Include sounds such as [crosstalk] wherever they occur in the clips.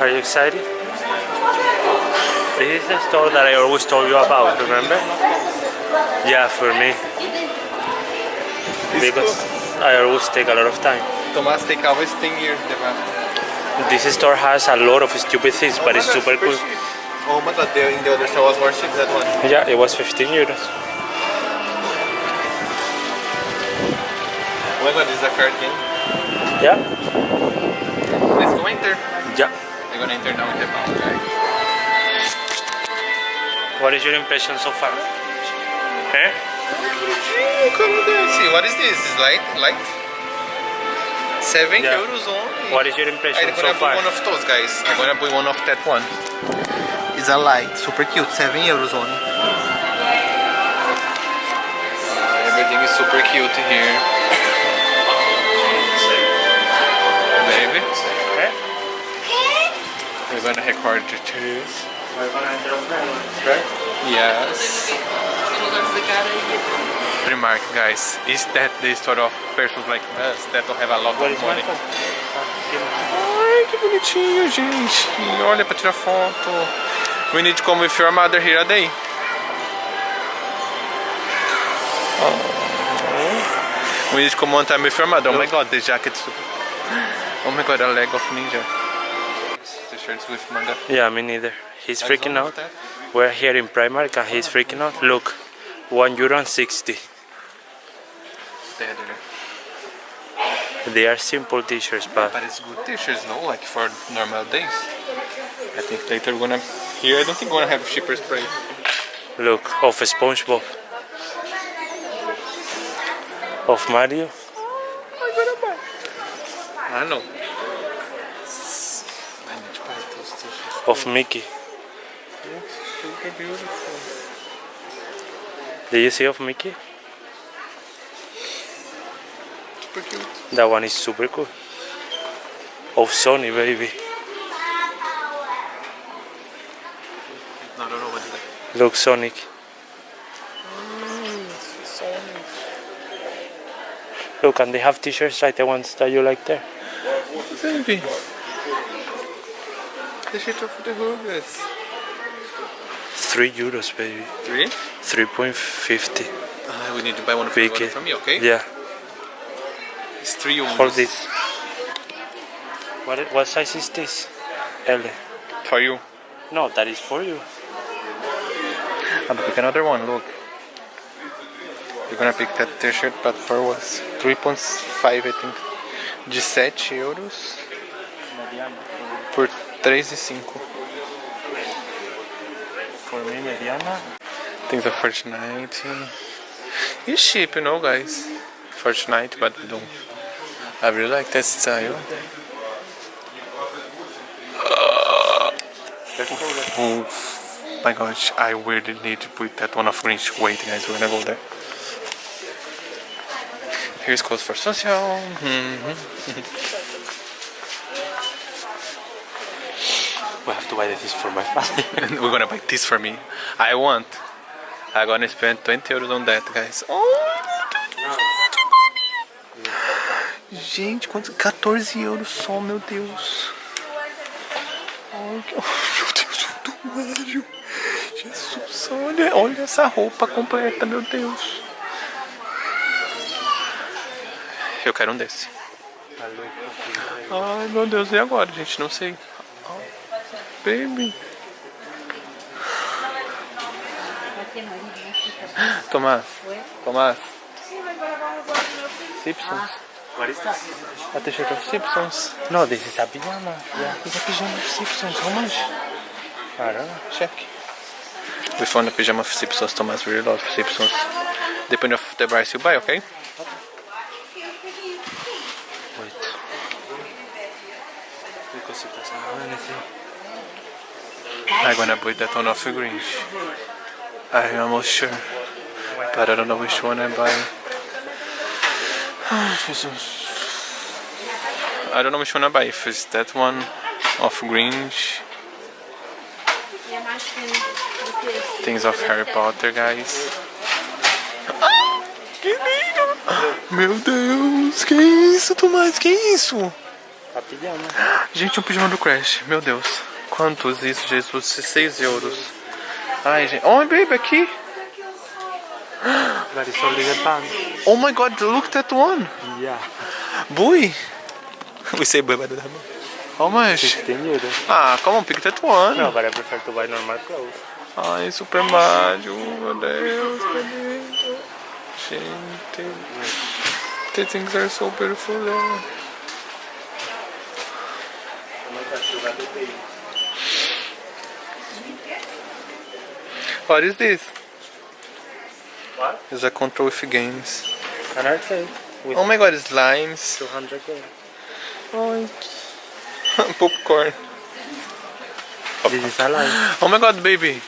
Are you excited? This is the store that I always told you about, remember? Yeah, for me. Because I always take a lot of time. Tomás take always 10 years the map. This store has a lot of stupid things, oh but it's super cool. Oh my god, the, in the other store was more cheap that one. Yeah, it was 15 euros. Oh my god, this is a card game. Yeah? Let's go enter. Yeah. We're gonna enter now in the mount, guys. What is your impression so far? Eh? See, what is this? Is light? Light? 7 Yeah. euros only. What is your impression I'm so gonna buy one of those guys. I'm gonna buy one of that one. It's a light, super cute, 7 euros only. Uh, everything is super cute here. We're gonna record on right? Yes. Remark, guys, is that the story of persons like us that don't have a lot of money? Ai, que bonitinho, gente. Olha pra tirar foto. We need to come with your mother here a day. Oh. We need to come one time with your mother. Oh my god, the jacket. Oh my god, a leg of ninja. Shirts with mother. Yeah, me neither. He's That's freaking out. We're here in Primark and he's freaking out. Look, 1 euro and 60. There, there. They are simple t-shirts, but But it's good t-shirts, no? Like for normal days. I think later we're gonna. Here, I don't think we're gonna have cheaper spray. look, of SpongeBob. Of Mario. I don't know. I need to buy those t-shirts. Of Mickey. Super beautiful. Did you see of Mickey? Super cute. That one is super cool. Of Sony, baby. No, no, no, what is that? Look, mm, Sonic. Look, and they have t-shirts like the ones that you like there. Baby. The shit of the Hoogers. 3 euros, baby. Three? 3.50. Uh, we need to buy one for, Big one it. from me, okay? Yeah, It's three euros. hold this. What, what size is this? L. For you. No, that is for you. I'm gonna pick another one, look. You're gonna pick that t-shirt, but for what? 3.5 I think. 17 euros por 3,5. For me, mediana. Things of Fortnite. It's cheap, you know, guys. Fortnite, but I don't. I really like that style. Oh my gosh, I really need to put that one of Grinch. Wait, guys, we're gonna go there. Here's code for social. [laughs] [laughs] We have to buy this for my family. [laughs] we're gonna buy this for me. I want. I'm gonna spend 20 euros on that, guys. Oh, Gente, quantos? 14 euros só, meu Deus. Que- [laughs] meu Deus, o Mário. Jesus, olha, olha essa roupa completa, meu Deus. Eu quero um desse. Ai, meu Deus, e agora, gente? Não sei. Baby. Tomás, Tomás. Simpsons. What is that? A t-shirt of Simpsons. No, this is a pajama. Yeah, it's a pajama of Simpsons. How much? I don't know. Check. We found a pajama of Simpsons. Thomas really loves Simpsons. Depending of the price you buy, okay? Wait. Because it doesn't have anything. I'm gonna buy that one of the Grinch. I'm almost sure. But I don't know which one I buy. [sighs] Jesus. I don't know which one I buy. If it's that one of Grinch. Things of Harry Potter, guys. Que [gasps] lindo! Meu Deus, que isso, Tomás? Que isso? [gasps] Gente, um pijama do Crash. Meu Deus. Quantos isso, Jesus? 6 euros. Ai, gente. Oh, baby, aqui. [gasps] That is only. Oh my god, look at that one. Yeah. Boy. [laughs] We say boy, but How much? 15 euros. Ah, come on, pick that one. No, but I prefer to buy normal clothes. Ai, Super Mario, meu Deus, que lindo. Gente, the things are so beautiful there. What is this? What? It's a control with games. An arcade Oh my god, it's limes. 200 games. Ai, [laughs] popcorn. This is alive. Oh my god, baby.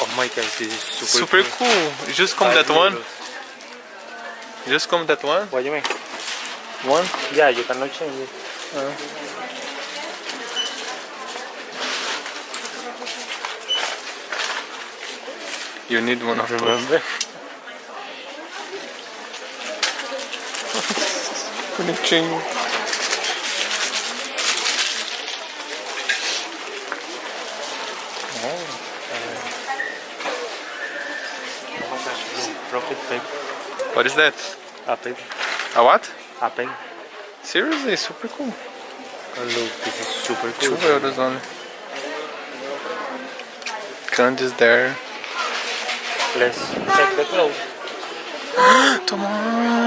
Oh my god, this is super, Super cool. cool. Just come Five that one. euros. Just come that one. What do you mean? One. Yeah, you cannot change it. Uh-huh. You need one of those. Remember? Bonitinho. Oh my gosh, look, profit paper. What is that? A paper. A what? A pen. Seriously, super cool. Oh look, this is super Two cool. euros only. Candy's there. Let's check the clothes. Toma,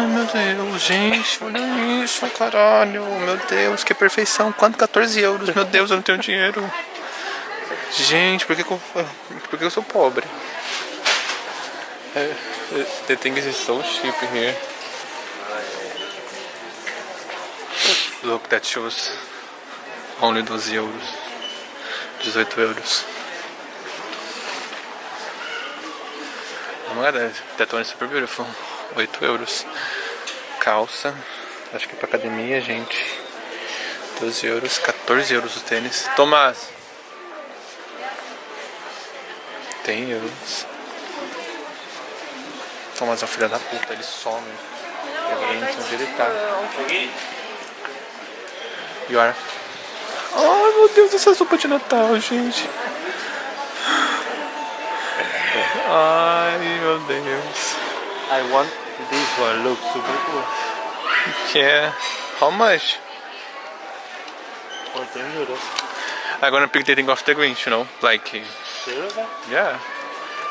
meu Deus, gente, olha isso, caralho, meu Deus, que perfeição, quanto? 14 euros, meu Deus, eu não tenho dinheiro. Gente, por que, que eu, por que eu sou pobre? É, The thing is so cheap here. Look, that shows only 12 euros, 18 euros. Oh god, that one is super beautiful. 8 euros. Calça. Acho que é pra academia, gente. 12 euros. 14 euros o tênis. Tomás. Tem euros. Tomás é um filho da puta, ele some. E agora eu não sei onde ele tá. E olha. Ai meu Deus, essa sopa de Natal, gente. Ai meu Deus. I want this one. Look, super cool. Yeah. How much? 14 euros. I'm gonna pick the thing off the Grinch, you know? Like, uh, Seriously? yeah.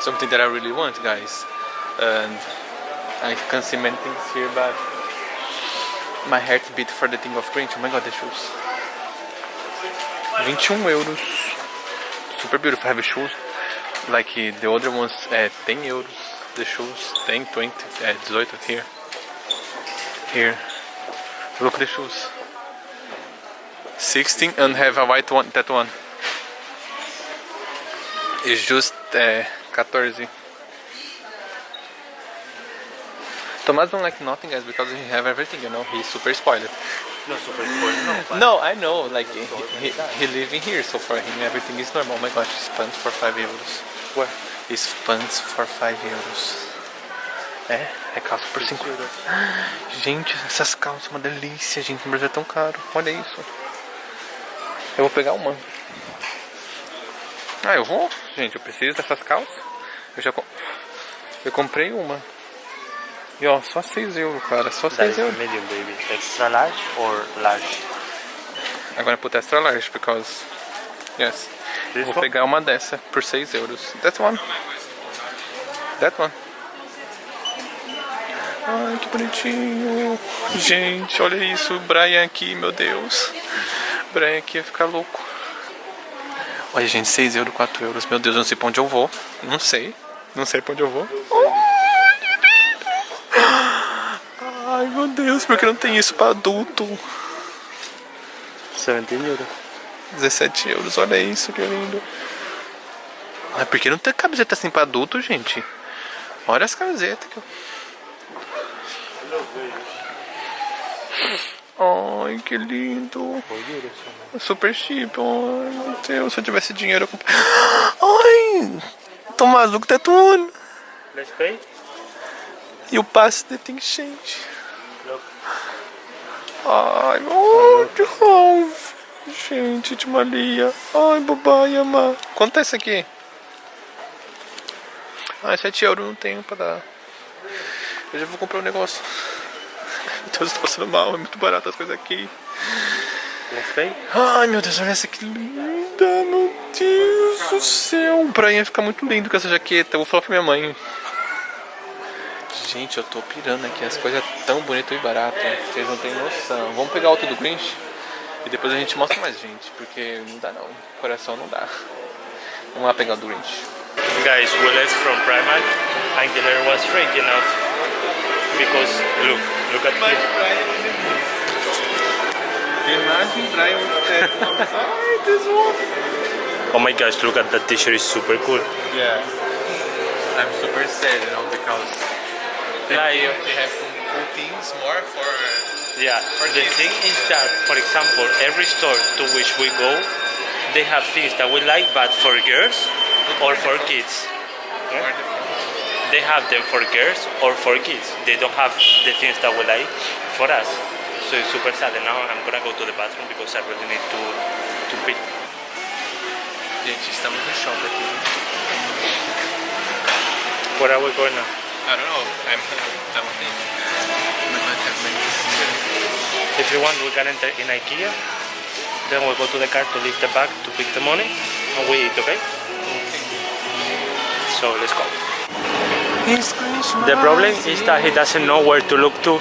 Something that I really want, guys. And I can see many things here, but my heart beat for the thing of Grinch. Oh my god, the shoes. 21 euros. Super beautiful. Have shoes. Like the other ones, uh, 10 euros. The shoes, 10, 20, uh, 18 here. Here. Look at the shoes. 16 and have a white one, that one. It's just uh, 14. Thomas don't like nothing guys because he have everything, you know, he's super spoiled. No, super cool. No, No, I know, like he, he, he living here, so for him everything is normal. Oh my gosh, he pants for 5 euros. Where? His pants for 5 euros. É, é calça por 5 euros. Gente, essas calças uma delícia, gente. No Brasil é tão caro. Olha isso. Eu vou pegar uma. Ah, eu vou? Gente, eu preciso dessas calças. Eu já com... Eu comprei uma. E ó, só 6 euros, cara. Só that 6 is euros. medium, baby. Extra large or large? Agora put extra large, because... Yes. This Vou one? pegar uma dessa por 6 euros. That one. That one. Ai, que bonitinho. Gente, olha isso. O Brian aqui, meu Deus. O Brian aqui ia ficar louco. Olha, gente, 6 euros, 4 euros. Meu Deus, eu não sei pra onde eu vou. Não sei. Não sei pra onde eu vou. Ai, meu Deus, por que não tem isso pra adulto? 17 euros. 17 euros, olha isso, que lindo. Ai, por que não tem camiseta assim pra adulto, gente? Olha as camisetas que eu... Ai, que lindo. 4 euros. só. Super cheap. Ai, meu Deus, se eu tivesse dinheiro eu comp... [gasps] Ai, Tomás, that one. Let's pay? E o passe de tem. Look. Ai, oh, oh, gente de Maria. Ai, babai, amar. Quanto é isso aqui? Ah, 7 euros não tenho pra dar. Eu já vou comprar um negócio. Meu Deus, eu tô passando mal, é muito barato as coisas aqui. Gostei? Ai, meu Deus, olha essa que linda, meu Deus do céu. O Brian ia ficar muito lindo com essa jaqueta. Eu vou falar pra minha mãe. Gente, eu tô pirando aqui. As coisas tão bonitas e baratas. Vocês não têm noção. Vamos pegar outro do Grinch e depois a gente mostra mais gente. Porque não dá não. Coração não dá. Vamos lá pegar o Grinch. Guys, we left from Primark and Killer was freaking out. Because, look, look at. Imagine Brian with [laughs] Ai, this one. Oh my gosh, look at that t-shirt, is super cool. Yeah. I'm super sad, you know, because they, Like- have, they have cool things more for. Yeah, the thing is that, for example, every store to which we go, they have things that we like, but for girls or for kids. They have them for girls or for kids. They don't have the things that we like for us. So it's super sad. And now I'm gonna go to the bathroom because I really need to to pee. Gente, estamos no shopping aqui. Where are we going now? I don't know. I'm. I'm thinking. We might have many If you want, we can enter in IKEA. Then we'll go to the car to leave the bag to pick the money, and we eat. Okay? So let's go. The problem is that he doesn't know where to look to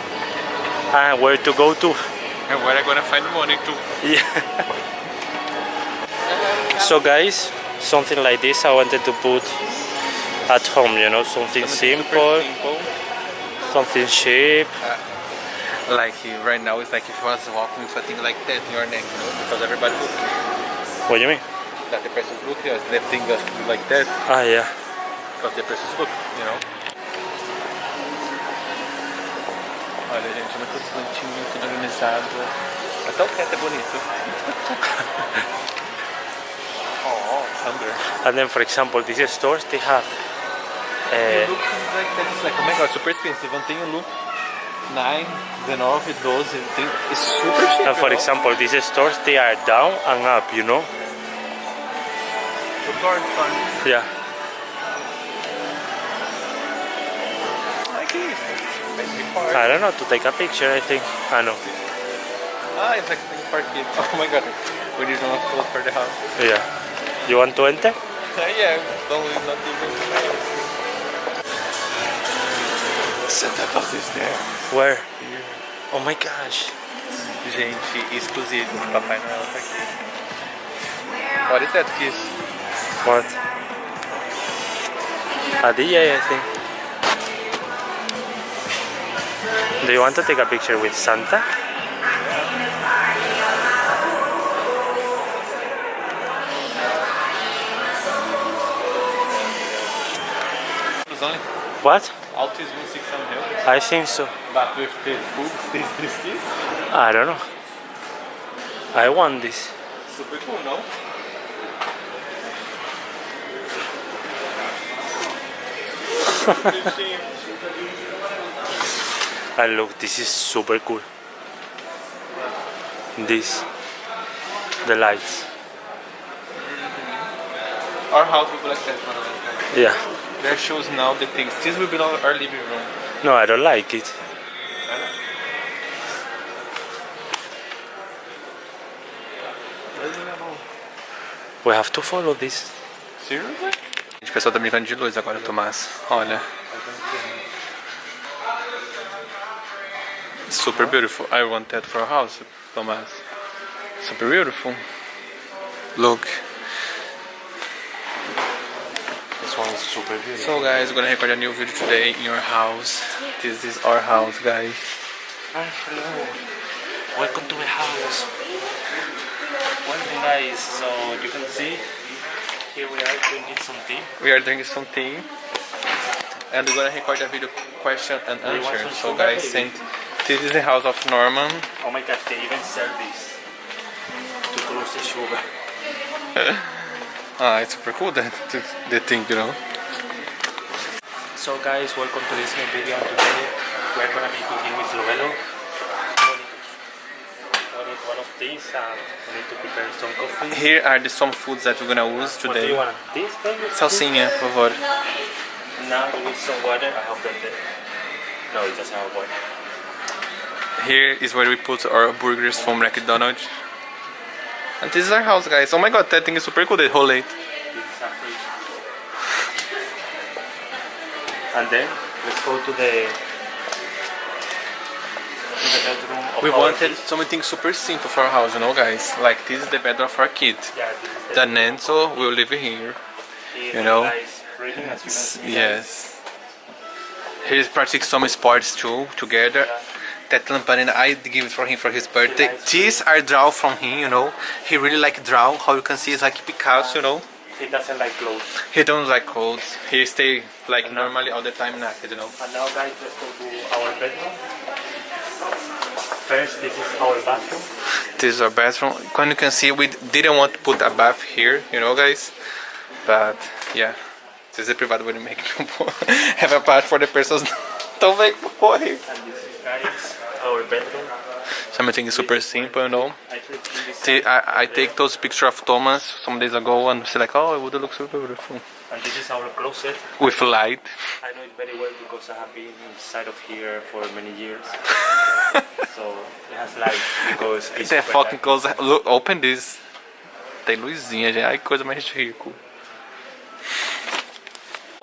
and where to go to. And where I'm gonna find the money to. Yeah. so guys, something like this I wanted to put at home, you know, something simple, simple. something cheap. Like uh, right now, it's like if you was walking with a like that in your neck, you know, because everybody look What do you mean? that the person's looking at the thing is like that Ah, yeah. because the person's look, you know. Olha, gente, muito bonitinho, tudo organizado. Até o teto é bonito. [laughs] [laughs] oh, thunder. And then, for example, these stores they have. That. It's like, oh my god, super expensive. Tem o look 9, 19, 12. Tem, it's super cheap. for you know? example, these stores they are down and up, you know. Super fun. Yeah. I don't know to take a picture. I think. I know. Ah, it's like for kids. Oh my god. We need one clothes for the house. Yeah. You want to enter? [laughs] yeah, don't not even Santa Claus is there. Where? Oh my gosh. Gente, exclusivo. Papai Noel tá aqui. What is that kiss? What? A DJ, I think. Do you want to take a picture with Santa? What? Autism 600 I think so. but with the boobs, this, this kiss. I don't know. I want this. Super cool, no? And look, this is super cool. This. The lights. Our house be like that one. Like that. Yeah. Shows now the things. This will be our our living room. No, I don't like it. We have to follow this. Seriously? Gente, o pessoal tá brincando de luz agora, Tomás. Olha. Super beautiful. I want that for a house, Tomás. Super beautiful. Look. This one is super. So guys, we're gonna record a new video today in your house. This is our house, guys. Ah, hello. Welcome to my house. Welcome guys. So you can see here we are drinking some tea. We are doing something. And we're gonna record a video question and answer. So guys, send this is the house of Norman. Oh my god, they even sell this to close the sugar. [laughs] Ah, it's super cool that the thing, you know. So guys, welcome to this new video. And today we're gonna be cooking with Lovelo. need one of these and we need to prepare some coffee. Here are the some foods that we're gonna use today. What do you want? This, baby? Salsinha, por favor. Now we need some water. I hope that the... No, it doesn't have water. Here is where we put our burgers from McDonald's. And this is our house, guys. Oh my god, that thing is super cool, the whole late. And then let's go to the bedroom We wanted something super simple for our house, you know, guys. Like, this is the bedroom of our kid. Yeah, the will live here. He you know. likes reading, as you can see. Yes. He's practicing some sports too, together. That lamparina I give it for him for his birthday. These are draw from him, you know. He really like draw. How you can see, it's like Picasso, you know. He doesn't like clothes. He don't like clothes. He stay like normally all the time naked, you know. And now guys, let's go to our bedroom. First, this is our bathroom. This is our bathroom. When you can see, we didn't want to put a bath here, you know, guys. But yeah, this is a private way to make [laughs] have a bath for the persons [laughs] don't make him. And this is guys, our bedroom. Something super simple, you know. I think in this See, I, take those pictures of Thomas some days ago and say like, oh, it would look super beautiful. and this is our closet. With light. I know it very well because I have been inside of here for many years. [laughs] so it has light because it's a fucking light. close. Look, open this. Tem luzinha, gente. Ai, coisa mais rico.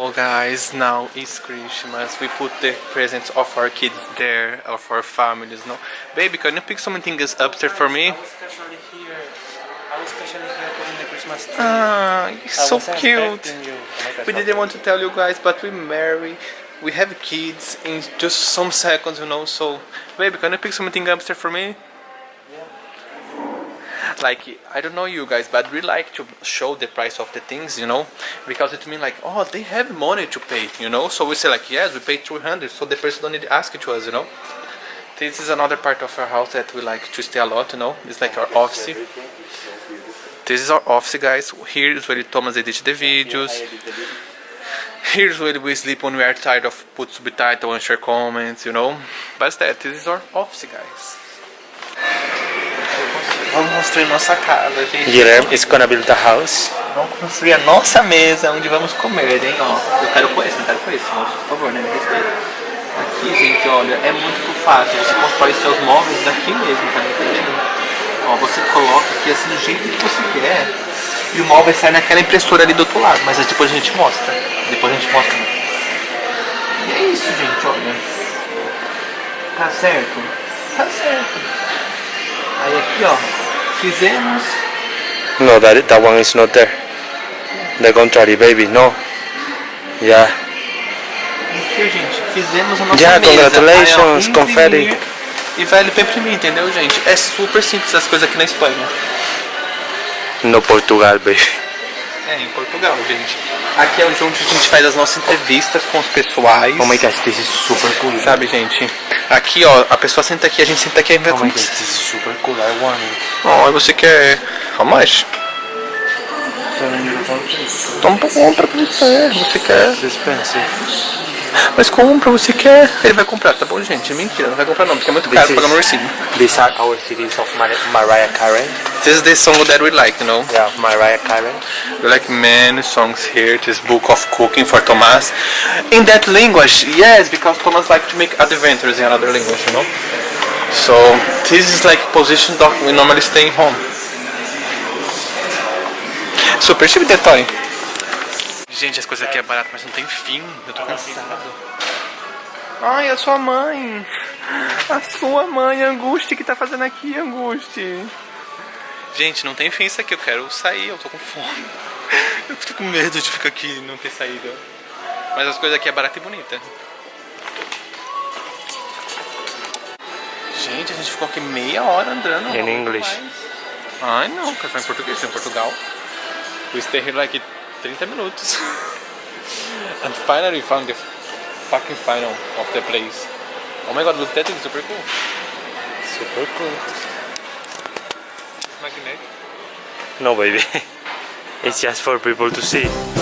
Oh guys, now it's Christmas. We put the presents of our kids there, of our families, no? Baby, can you pick something else upstairs for me? I was casually here. I was casually here putting the Christmas tree. Ah, I so cute. Oh We didn't want to tell you guys, but we marry. We have kids in just some seconds, you know. So, baby, can you pick something upstairs for me? Like I don't know you guys, but we like to show the price of the things, you know, because it means like, oh, they have money to pay, you know. So we say like, yes, we pay 200, so the person don't need to ask it to us, you know. This is another part of our house that we like to stay a lot, you know. It's like our office. This is our office, guys. Here is where Thomas edits the videos. Here's where we sleep when we are tired of put subtitle and share comments, you know. But that, this is our office, guys. Vamos construir nossa casa, gente. Guilherme is gonna build a house. Vamos construir a nossa mesa onde vamos comer, hein? Ó, eu quero com esse, não quero com esse, moço. Por favor, né? Me respeita. Aqui, gente, olha, é muito fácil. Você constrói seus móveis daqui mesmo, tá me entendendo? Ó, você coloca aqui assim do jeito que você quer. E o móvel sai naquela impressora ali do outro lado. Mas depois a gente mostra. Depois a gente mostra. E é isso, gente, olha. Tá certo? Tá certo. Aí aqui, ó. Fizemos. No, that that one is not there. The contrary, baby. No. Yeah. Aqui, gente, fizemos a nossa Yeah, mesa. congratulations, Aí, ó, confetti. imprimir E vai ali pra imprimir, entendeu, gente? É super simples as coisas aqui na Espanha. No Portugal, baby. É, em Portugal, gente. Aqui é onde a gente faz as nossas entrevistas com os pessoais. Oh my gosh, this is super cool. Sabe, gente? Aqui, ó, a pessoa senta aqui, a gente senta aqui e vai Oh my gosh, this is super cool. I want it. Ó, e você quer... How much? Então compra pra você, você quer. Expensive. Mas compra, você quer. Ele vai comprar, tá bom, gente? É mentira, não vai comprar não, porque é muito caro This pagar no is- recibo. These are our CDs of Mar Mariah Carey. This is the song that we like, you know? Yeah, Mariah Carey. We like many songs here. This book of cooking for Thomas. In that language, yes, because Thomas like to make adventures in another language, you know? So this is like position that we normally stay home. Super cheap the toy. Gente, as coisas aqui é barato, mas não tem fim. Eu tô cansado. Ai, a sua mãe. A sua mãe, Anguste, que tá fazendo aqui, Anguste? Gente, não tem fim isso aqui. Eu quero sair, eu tô com fome. [laughs] Eu tô com medo de ficar aqui e não ter saído. Mas as coisas aqui é barata e bonita. Gente, a gente ficou aqui meia hora andando. In English. mais. Ai não, quero falar em português, em Portugal. We stay here like 30 minutos. [laughs] And finally we found the fucking final of the place. Oh my god, look that is super cool. Super cool. Magnetic. No, baby. [laughs] it's just for people to see.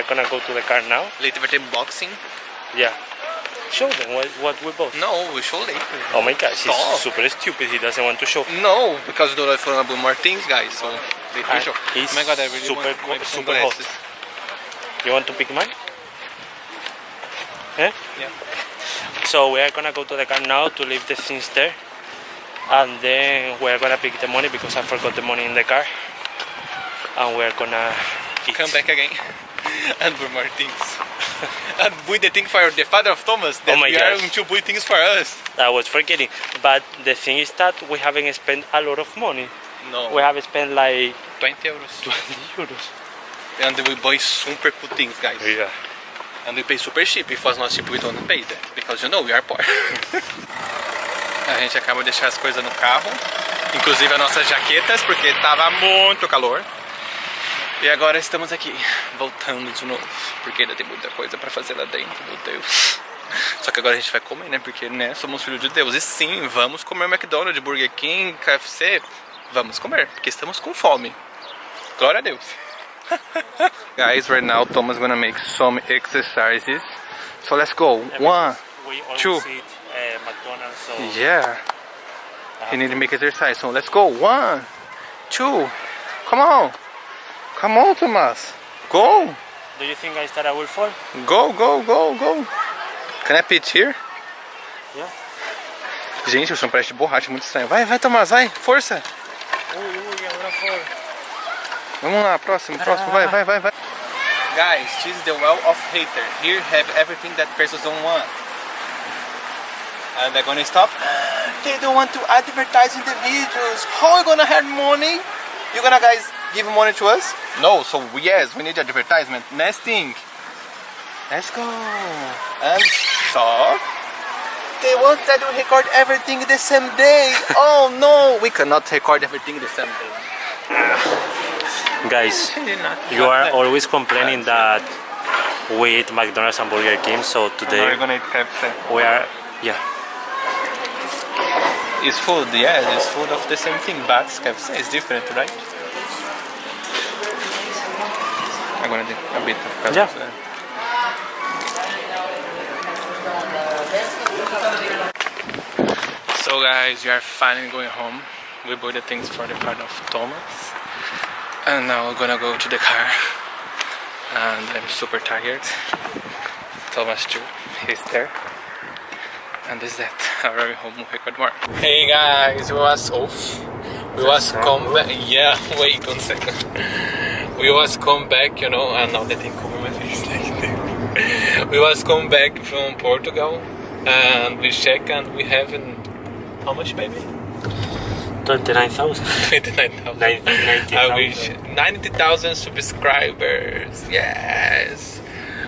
We're gonna go to the car now. Little bit ter boxing. Yeah. Show them what, what we bought. No, we show later. Oh my gosh, he's Stop. super stupid. He doesn't want to show. No, because do like for example more things, guys. So we Ah, show. he's oh my god, I really super want to co- make some super hot. You want to pick mine? Eh? Yeah. So we are gonna go to the car now to leave the things there. And then we're gonna pick the money because I forgot the money in the car. And we're gonna eat. Come back again [laughs] and buy more things. [laughs] and buy the thing for the father of Thomas that Oh my we are gosh. going to buy things for us. I was forgetting. But the thing is that we haven't spent a lot of money. No. We have spent like 20 euros. [laughs] 20 euros. And we buy super cool things, guys. Yeah. And we pay super cheap. If was not cheap, we don't pay that. Because you know we are poor. a gente acaba de deixar as coisas no carro. Inclusive as nossas jaquetas, porque tava muito calor. E agora estamos aqui, voltando de novo. Porque ainda tem muita coisa pra fazer lá dentro, meu Deus. Só que agora a gente vai comer, né? Porque, né, somos filhos de Deus. E sim, vamos comer McDonald's, Burger King, KFC. Vamos comer, porque estamos com fome. Glória a Deus. [laughs] Guys, right now Thomas gonna make some exercises. So let's go. One, Two. eat uh, McDonald's, so yeah. He need to make exercise. So let's go. One, two. Come on. Come on, Thomas. Go. do you think guys that I will fall? Go, go, go, go. Can I pitch here? Yeah. Gente, o chão parece de borracha, muito estranho. Vai, vai, Tomás, vai, força. Ui, ui, I'm gonna fall. Vamos lá, próximo, próximo, vai, vai, vai, vai. Guys, this is the well of hater. Here have everything that persons don't want. And they're gonna stop. [gasps] They don't want to advertise in the videos. How are we gonna have money? You gonna guys give money to us? No, so yes, we need advertisement. Next thing. Let's go. And stop. They want that we record everything the same day. [laughs] oh no, we cannot record everything the same day. Guys, you are always complaining that we eat McDonald's and Burger King, so today We're gonna eat KFC. we are, yeah. It's food, yeah, it's food of the same thing, but KFC is different, right? I'm gonna do a bit of KFC. Yeah. So guys, we are finally going home. We bought the things for the part of Thomas. And now we're gonna go to the car. And I'm super tired. Thomas too, he's there. And this is that. Already home we record more. Hey guys, we was off. We was come back. Yeah, [laughs] wait one second. We was come back, you know, and now they the thing come my face like. We was come back from Portugal and we check and we have an, how much baby? 29,000. [laughs] 29,000. I wish 90,000 subscribers. Yes.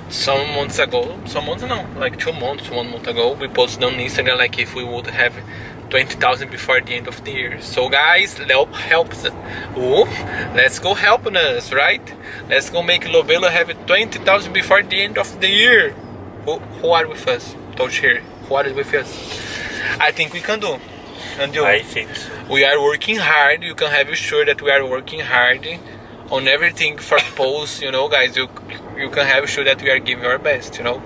Some months ago, some months no, like two months, one month ago, we posted on Instagram like if we would have 20,000 before the end of the year. So guys, help help us. Ooh, let's go helping us, right? Let's go make Lovelo have 20,000 before the end of the year. Who, who are with us? Touch here. Who are with us? I think we can do. And you? I think. we are working hard you can have sure that we are working hard on everything for [coughs] posts you know guys you you can have sure that we are giving our best you know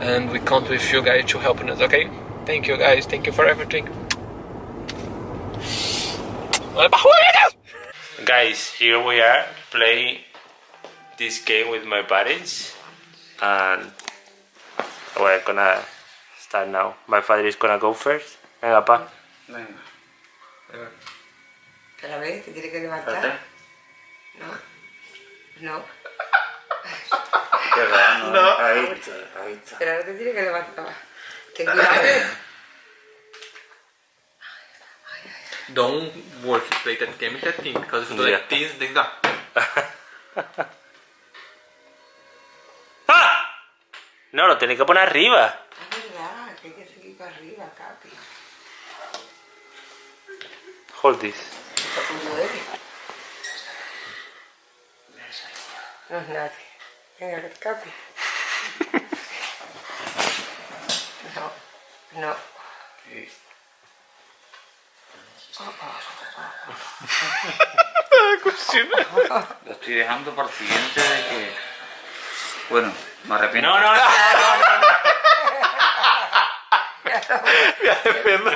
and we count with you guys to helping us okay thank you guys thank you for everything Guys, here we are playing this game with my parents, and we're gonna start now. My father is gonna go first. Venga, pa. Venga. ¿Otra vez? ¿Te tiene que levantar? No. No. Qué raro, ¿no? Ahí está, ahí está. Pero ahora te tiene que levantar. Ten [laughs] cuidado. Don't work play that game with that thing because if you do Yeah. like this then that [laughs] ¡Ah! No, lo tenéis que poner arriba. Es verdad, que hay que seguir para arriba, Capi. Hold this. No es nadie. Venga, Capi. [laughs] No. No. Lo estoy dejando para el siguiente de que... Bueno, me arrepiento. No, no, no, no, no, no. Me arrepiento.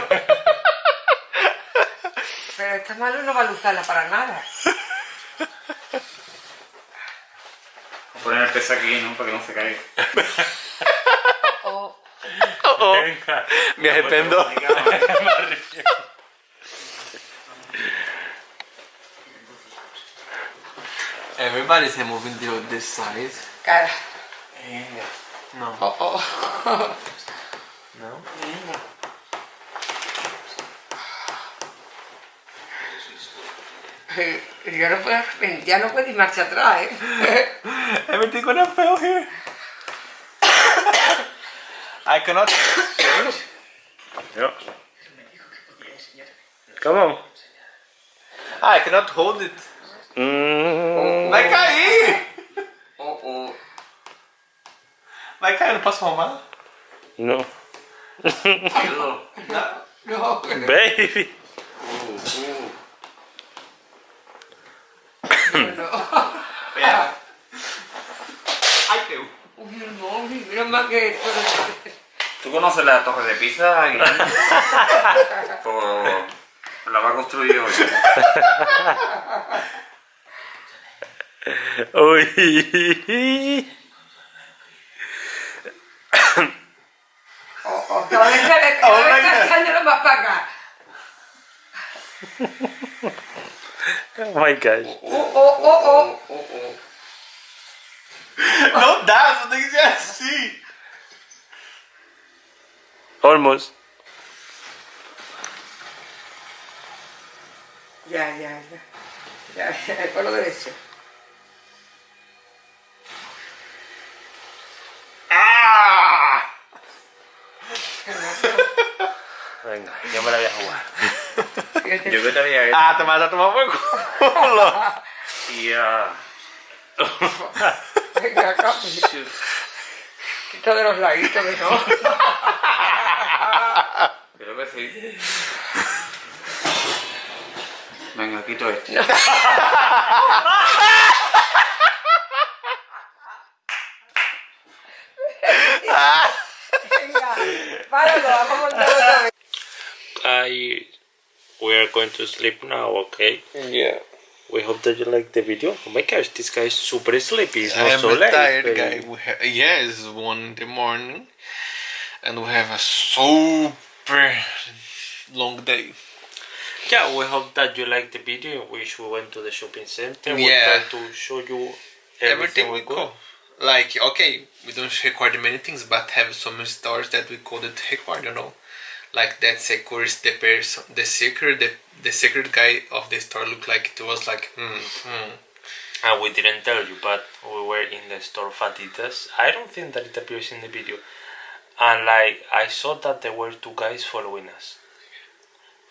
Pero esta mano no va a usarla para nada. Voy a poner el peso aquí, ¿no? Para que no se caiga. O Oh, oh. Venga. Me arrepiento. Everybody's moving to this side. cara. No. Oh, oh. [laughs] No? Eh, Ya no puedes, ya no puedes ir marcha atrás, ¿eh? Everything gonna fail here. [coughs] I cannot change. No. Come on. Ah, I cannot hold it. Mm. Vai cair! Oh, oh. Vai cair, não posso arrumar? No. No, Baby. no. Pera. Ai, caiu. Uy, no, mira más que. ¿Tú conoces la torre de Pisa? Pues [laughs] la va a construir hoy. [laughs] Uy. Oh, oh, cada vez que cada vez está echándolo más para acá. Oh my gosh. Oh, oh, oh, oh. Não dá, só tem que ser assim. Almost. Ya, ya, ya. Ya, ya, con lo derecho. Venga, yo me la voy a jugar. Yo que te había hecho. Ah, tomar, já tomar por culo. Tía. Venga, acá. Quita de los laditos, que no. Creo que sí. Venga, quito esto. Venga, páralo, vamos a otra vez. I we are going to sleep now, okay? Yeah. We hope that you like the video. Oh my gosh, this guy is super sleepy. It's not I am so a late. tired but- guy. We ha- yeah, it's one in the morning, and we have a super long day. Yeah, we hope that you like the video. in which we went to the shopping center. We Yeah. to show you Everything everything, we we could. Like okay, we don't record many things, but have some stores that we couldn't record. You know, like that secret, the person, the secret, the the secret guy of the store looked like it was like hmm, hmm. And we didn't tell you, but we were in the store of Adidas. I don't think that it appears in the video. And like I saw that there were two guys following us.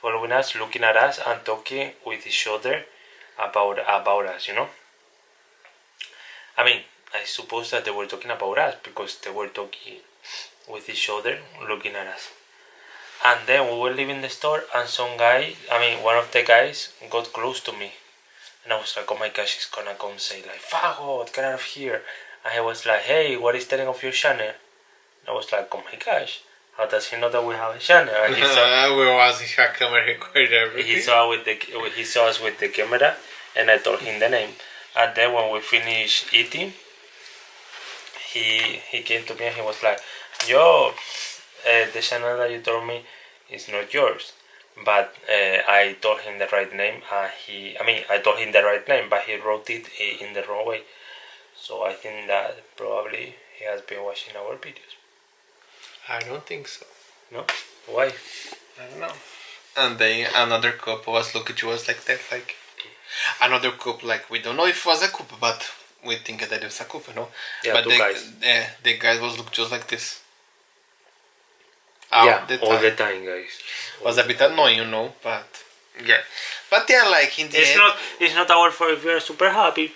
Following us, looking at us and talking with each other about about us, you know? I mean, I suppose that they were talking about us because they were talking with each other, looking at us. And then we were leaving the store and some guy, I mean one of the guys got close to me. And I was like, oh my gosh, he's gonna come say like, Fagot, get out of here. And he was like, hey, what is the name of your channel? And I was like, oh my gosh, how does he know that we have a channel? And he saw, [laughs] we was in a camera everything. he saw with the he saw us with the camera, and I told him the name. And then when we finished eating, he he came to me and he was like, yo, uh, the channel that you told me is not yours. But uh, I told him the right name, and he, I mean, I told him the right name, but he wrote it in the wrong way. So I think that probably he has been watching our videos. I don't think so. No? Why? I don't know. And then another couple was looking to us like that, like another couple, like we don't know if it was a couple, but we think that it was a couple, no? Yeah, but the, guys. Yeah, the guys was look just like this. All yeah, the all the time, guys. was a bit annoying, you know, but yeah. But yeah, like in the It's end, not. It's not our fault if we are super happy.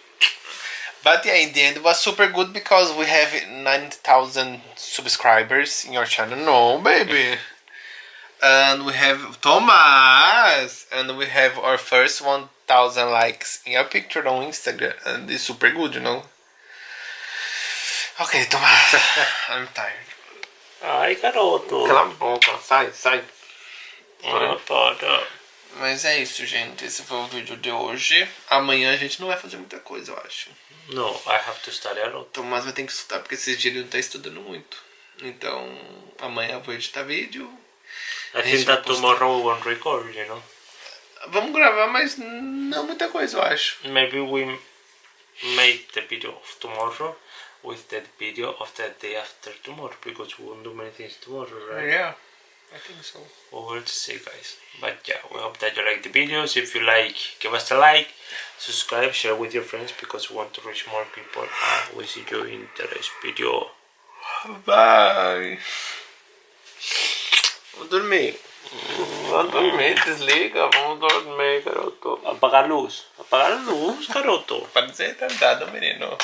but yeah, in the end, it was super good because we have nine thousand subscribers in your channel. No, baby. [laughs] and we have Thomas, and we have our first one thousand likes in a picture on Instagram, and it's super good, you know. Ok, Tomás. [laughs] I'm tired. Ai, garoto. Cala a boca, sai, sai. Para. Mas é isso, gente. Esse foi o vídeo de hoje. Amanhã a gente não vai fazer muita coisa, eu acho. No, I have to study a lot. Tomás vai ter que estudar porque esses dias ele não tá estudando muito. Então, amanhã eu vou editar vídeo. I think that tomorrow we won't record, you know. Vamos gravar, mas não muita coisa, eu acho. Maybe we make the video of tomorrow with that video of the day after tomorrow because we won't do many things tomorrow, right? Yeah, I think so. Well, we'll see, guys. But yeah, we hope that you like the videos. If you like, give us a like, subscribe, share with your friends because we want to reach more people. And we see you in the next video. Bye. Vou dormir. Vamos dormir, desliga, vamos dormir, garoto. Apagar luz. Apagar luz, garoto. Ser retardado, menino.